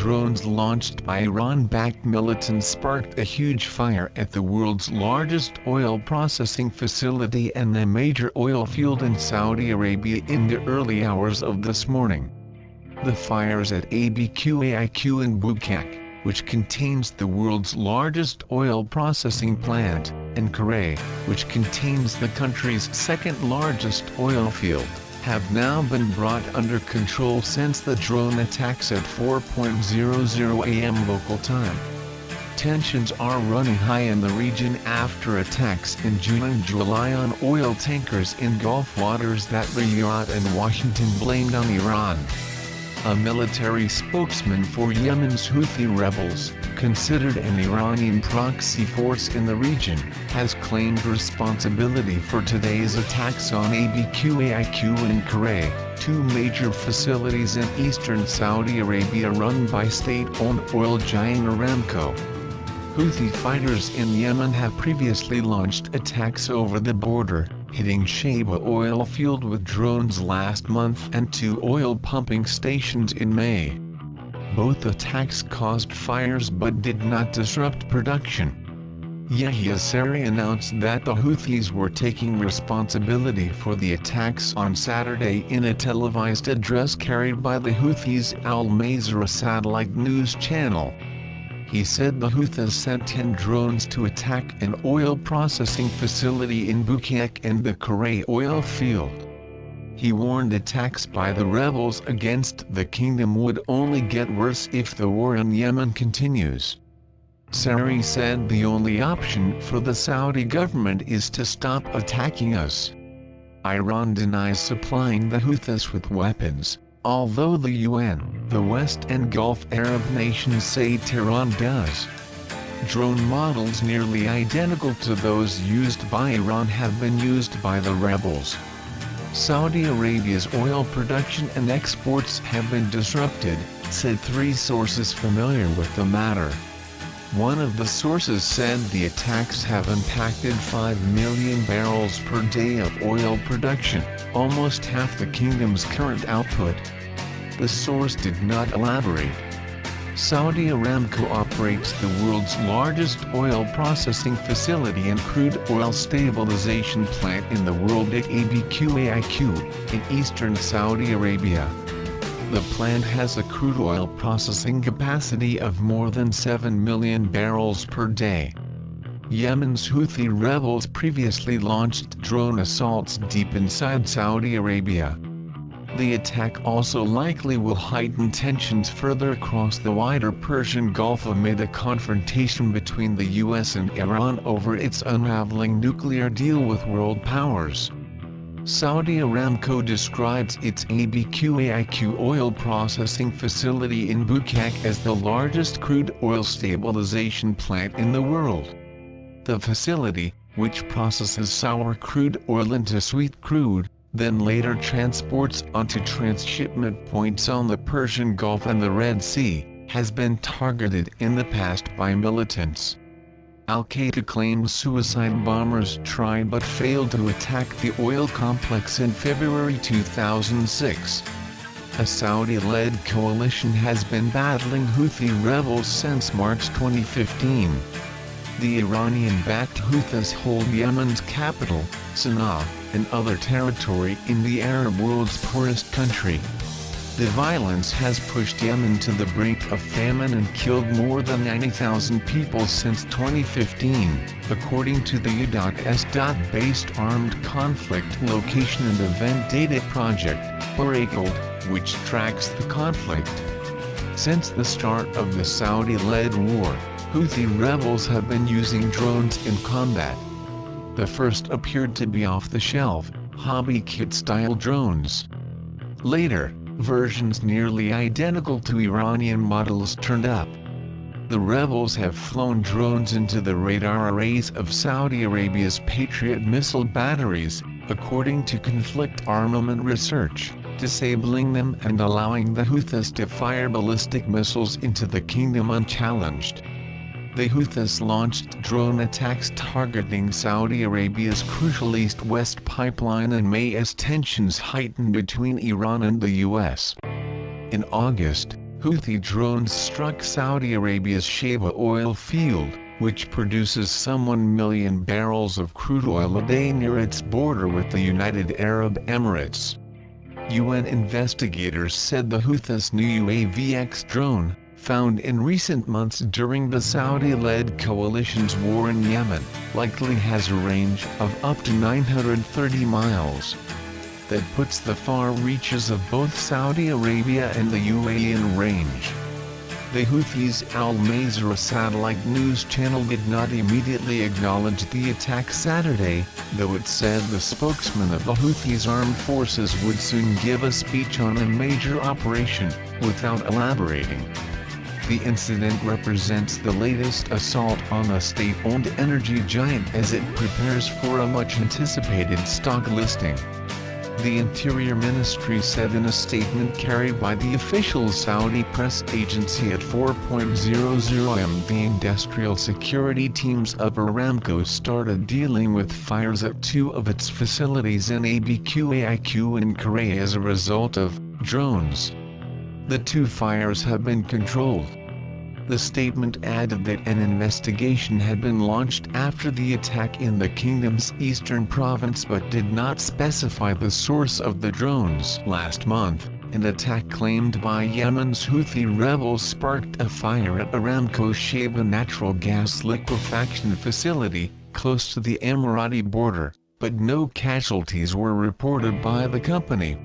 drones launched by Iran-backed militants sparked a huge fire at the world's largest oil processing facility and a major oil field in Saudi Arabia in the early hours of this morning. The fires at ABQAIQ in Bukak, which contains the world's largest oil processing plant, and Khurais, which contains the country's second largest oil field, have now been brought under control since the drone attacks at 4.00 am local time. Tensions are running high in the region after attacks in June and July on oil tankers in Gulf waters that Riyadh and Washington blamed on Iran a military spokesman for Yemen's Houthi rebels, considered an Iranian proxy force in the region, has claimed responsibility for today's attacks on ABQAIQ and Khurais, two major facilities in eastern Saudi Arabia run by state-owned oil giant Aramco. Houthi fighters in Yemen have previously launched attacks over the border, hitting Shaiba oil field with drones last month and two oil pumping stations in May. Both attacks caused fires but did not disrupt production. Yahya Saree announced that the Houthis were taking responsibility for the attacks on Saturday in a televised address carried by the Houthis Al Masirah satellite news channel. He said the Houthis sent 10 drones to attack an oil processing facility in Bukak and the Khurais oil field. He warned attacks by the rebels against the kingdom would only get worse if the war in Yemen continues. Saree said the only option for the Saudi government is to stop attacking us. Iran denies supplying the Houthis with weapons, although the UN, the West and Gulf Arab nations say Tehran does. Drone models nearly identical to those used by Iran have been used by the rebels. Saudi Arabia's oil production and exports have been disrupted, said three sources familiar with the matter. One of the sources said the attacks have impacted 5 million barrels per day of oil production, almost half the kingdom's current output. The source did not elaborate. Saudi Aramco operates the world's largest oil processing facility and crude oil stabilization plant in the world at ABQAIQ, in eastern Saudi Arabia. The plant has a crude oil processing capacity of more than 7 million barrels per day. Yemen's Houthi rebels previously launched drone assaults deep inside Saudi Arabia. The attack also likely will heighten tensions further across the wider Persian Gulf amid a confrontation between the US and Iran over its unraveling nuclear deal with world powers. Saudi Aramco describes its ABQAIQ oil processing facility in Bukak as the largest crude oil stabilization plant in the world. The facility, which processes sour crude oil into sweet crude, then later transports onto transshipment points on the Persian Gulf and the Red Sea, has been targeted in the past by militants. Al-Qaeda claims suicide bombers tried but failed to attack the oil complex in February 2006. A Saudi-led coalition has been battling Houthi rebels since March 2015. The Iranian-backed Houthis hold Yemen's capital, Sana'a, and other territory in the Arab world's poorest country. The violence has pushed Yemen to the brink of famine and killed more than 90,000 people since 2015, according to the U.S.-based Armed Conflict Location and Event Data Project, or ACLED, which tracks the conflict. Since the start of the Saudi-led war, Houthi rebels have been using drones in combat. The first appeared to be off-the-shelf, hobby kit-style drones. Later, versions nearly identical to Iranian models turned up. The rebels have flown drones into the radar arrays of Saudi Arabia's Patriot missile batteries, according to conflict armament research, disabling them and allowing the Houthis to fire ballistic missiles into the kingdom unchallenged. The Houthis launched drone attacks targeting Saudi Arabia's crucial east-west pipeline in May as tensions heightened between Iran and the U.S. In August, Houthi drones struck Saudi Arabia's Shaiba oil field, which produces some 1 million barrels of crude oil a day near its border with the United Arab Emirates. UN investigators said the Houthis' new UAV-X drone, found in recent months during the Saudi-led coalition's war in Yemen, likely has a range of up to 930 miles. That puts the far reaches of both Saudi Arabia and the UAE in range. The Houthis' Al Masirah satellite news channel did not immediately acknowledge the attack Saturday, though it said the spokesman of the Houthis' armed forces would soon give a speech on a major operation, without elaborating. The incident represents the latest assault on a state-owned energy giant as it prepares for a much-anticipated stock listing. The Interior Ministry said in a statement carried by the official Saudi press agency at 4.00 am the industrial security teams of Aramco started dealing with fires at two of its facilities in ABQAIQ and Khurais as a result of drones. The two fires have been controlled. The statement added that an investigation had been launched after the attack in the kingdom's eastern province but did not specify the source of the drones. Last month, an attack claimed by Yemen's Houthi rebels sparked a fire at Aramco's Shaiba natural gas liquefaction facility, close to the Emirati border, but no casualties were reported by the company.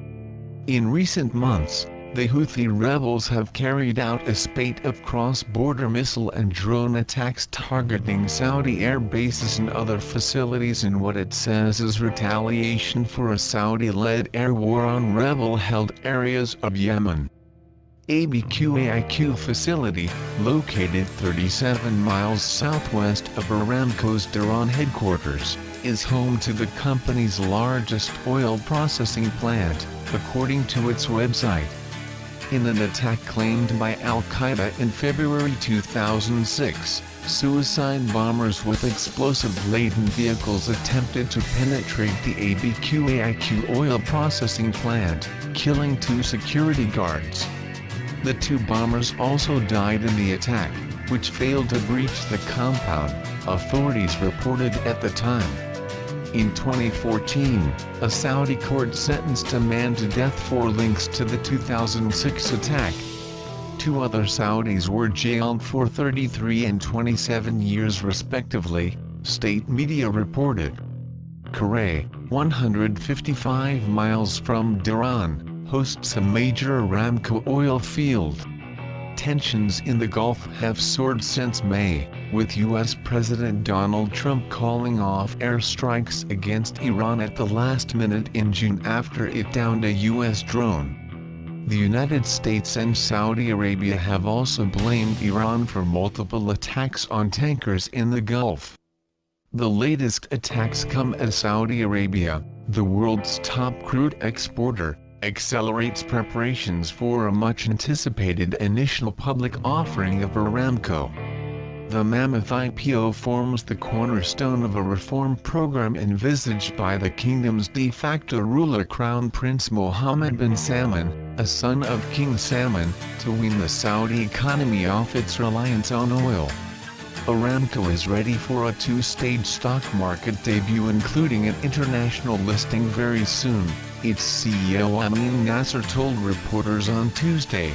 In recent months, the Houthi rebels have carried out a spate of cross-border missile and drone attacks targeting Saudi air bases and other facilities in what it says is retaliation for a Saudi-led air war on rebel-held areas of Yemen. ABQAIQ facility, located 37 miles southwest of Aramco's Dhahran headquarters, is home to the company's largest oil processing plant, according to its website in an attack claimed by Al-Qaeda in February 2006. Suicide bombers with explosive-laden vehicles attempted to penetrate the ABQAIQ oil processing plant, killing two security guards. The two bombers also died in the attack, which failed to breach the compound, authorities reported at the time. In 2014, a Saudi court sentenced a man to death for links to the 2006 attack. Two other Saudis were jailed for 33 and 27 years respectively, state media reported. Khurais, 155 miles from Dhahran, hosts a major Aramco oil field tensions in the Gulf have soared since May, with U.S. President Donald Trump calling off airstrikes against Iran at the last minute in June after it downed a U.S. drone. The United States and Saudi Arabia have also blamed Iran for multiple attacks on tankers in the Gulf. The latest attacks come as Saudi Arabia, the world's top crude exporter, accelerates preparations for a much-anticipated initial public offering of Aramco. The Mammoth IPO forms the cornerstone of a reform program envisaged by the kingdom's de facto ruler Crown Prince Mohammed bin Salman, a son of King Salman, to wean the Saudi economy off its reliance on oil. Aramco is ready for a two-stage stock market debut including an international listing very soon its CEO Amin Nasser told reporters on Tuesday,